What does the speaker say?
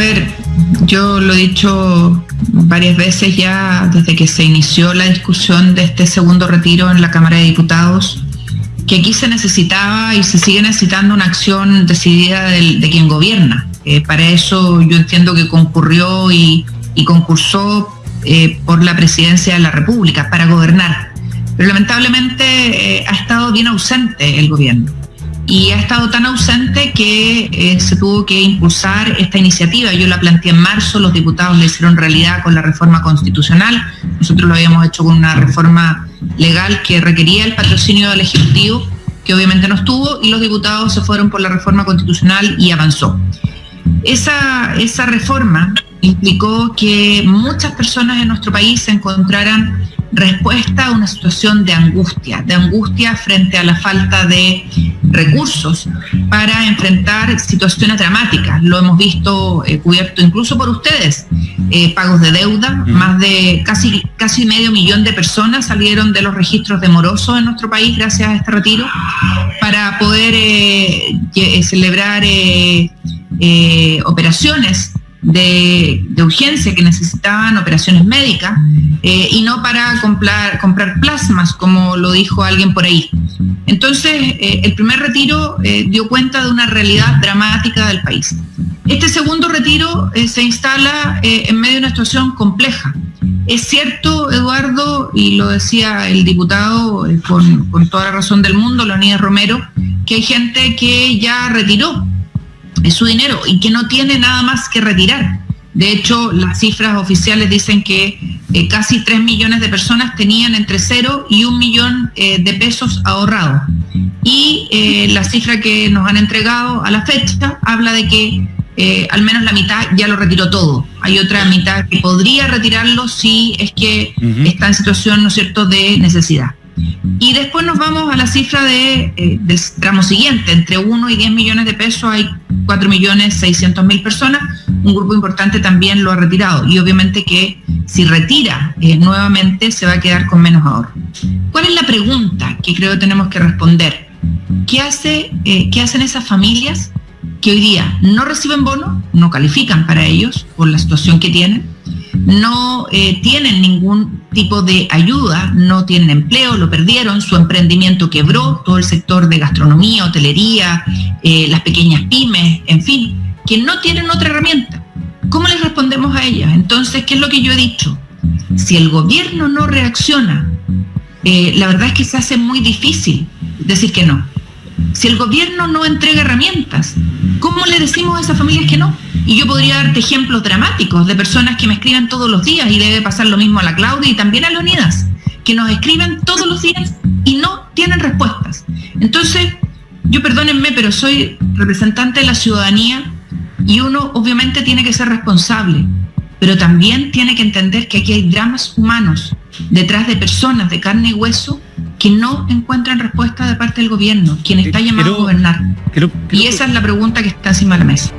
ver, yo lo he dicho varias veces ya desde que se inició la discusión de este segundo retiro en la Cámara de Diputados, que aquí se necesitaba y se sigue necesitando una acción decidida de quien gobierna. Eh, para eso yo entiendo que concurrió y, concursó eh, por la presidencia de la República, para gobernar. Pero lamentablemente eh, ha estado bien ausente el gobierno y ha estado tan ausente que eh, se tuvo que impulsar esta iniciativa. Yo la planteé en marzo, los diputados la hicieron realidad con la reforma constitucional, nosotros lo habíamos hecho con una reforma legal que requería el patrocinio del Ejecutivo, que obviamente no estuvo, y los diputados se fueron por la reforma constitucional y avanzó. Esa, esa reforma implicó que muchas personas en nuestro país se encontraran respuesta a una situación de angustia, de angustia frente a la falta de recursos para enfrentar situaciones dramáticas. Lo hemos visto eh, cubierto incluso por ustedes. Eh, pagos de deuda, más de casi, casi medio millón de personas salieron de los registros de morosos en nuestro país gracias a este retiro para poder eh, celebrar operaciones de, urgencia que necesitaban operaciones médicas eh, y no para comprar, comprar plasmas, como lo dijo alguien por ahí. Entonces, eh, el primer retiro eh, dio cuenta de una realidad dramática del país. Este segundo retiro se instala en medio de una situación compleja. Es cierto, Eduardo, y lo decía el diputado con, toda la razón del mundo, Leonidas Romero, que hay gente que ya retiró su dinero y que no tiene nada más que retirar. De hecho, las cifras oficiales dicen que eh, casi 3 millones de personas tenían entre 0 y 1 millón eh, de pesos ahorrados. Y eh, la cifra que nos han entregado a la fecha habla de que al menos la mitad ya lo retiró todo. Hay otra mitad que podría retirarlo si es que está en situación, ¿no es cierto?, de necesidad. Y después nos vamos a la cifra de, eh, del tramo siguiente, entre 1 y 10 millones de pesos hay 4 millones 600 mil personas, un grupo importante también lo ha retirado y obviamente que si retira eh, nuevamente se va a quedar con menos ahorro. ¿Cuál es la pregunta que creo tenemos que responder? ¿Qué, hace, eh, ¿Qué hacen esas familias que hoy día no reciben bono, no califican para ellos por la situación que tienen? no eh, tienen ningún tipo de ayuda, no tienen empleo, lo perdieron, su emprendimiento quebró, todo el sector de gastronomía, hotelería, las pequeñas pymes, en fin, que no tienen otra herramienta. ¿Cómo les respondemos a ellas? Entonces, ¿qué es lo que yo he dicho? Si el gobierno no reacciona, eh, la verdad es que se hace muy difícil decir que no. Si el gobierno no entrega herramientas, ¿cómo le decimos a esas familias que no? Y yo podría darte ejemplos dramáticos de personas que me escriben todos los días y debe pasar lo mismo a la Claudia y también a Leonidas, que nos escriben todos los días y no tienen respuestas. Entonces, yo perdónenme, pero soy representante de la ciudadanía y uno obviamente tiene que ser responsable, pero también tiene que entender que aquí hay dramas humanos detrás de personas de carne y hueso que no encuentran respuesta de parte del gobierno, quien está llamado a gobernar. y esa es la pregunta que está encima de la mesa.